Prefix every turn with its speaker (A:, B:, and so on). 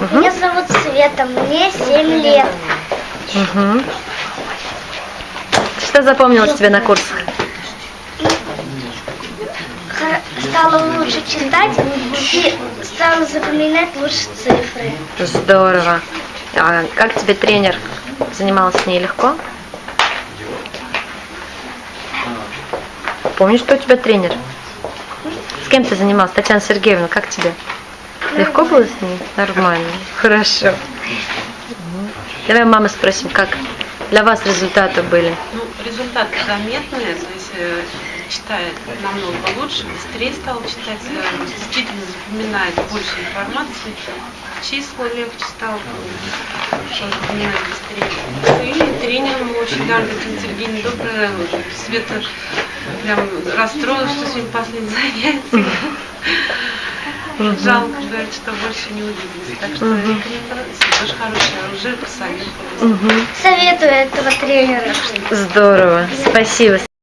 A: Меня зовут Света, мне 7 лет.
B: Угу. Что запомнилось тебе на курсах?
A: Стала лучше читать и стала запоминать лучше цифры.
B: Здорово. А как тебе тренер? Занималась с ней легко? Помнишь, что у тебя тренер? С кем ты занималась? Татьяна Сергеевна, как тебе? Легко было с ней? Нормально. Хорошо. Мгм. Давай мамы спросим, как для вас результаты были?
C: Ну, результаты заметные, то есть э, читает намного лучше, быстрее стал читать, э, действительно запоминает больше информации, числа легче стал, что запоминать быстрее. И тренер мы очень Татьяна Сергеевна добрая, Света прям расстроилась, что сегодня последнее занятие. Жалко, говорит, что больше не увиделись. Так что и тренер тоже хороший, уже посоветовали.
B: Мгм.
A: Советую этого тренера.
B: Здорово. Спасибо.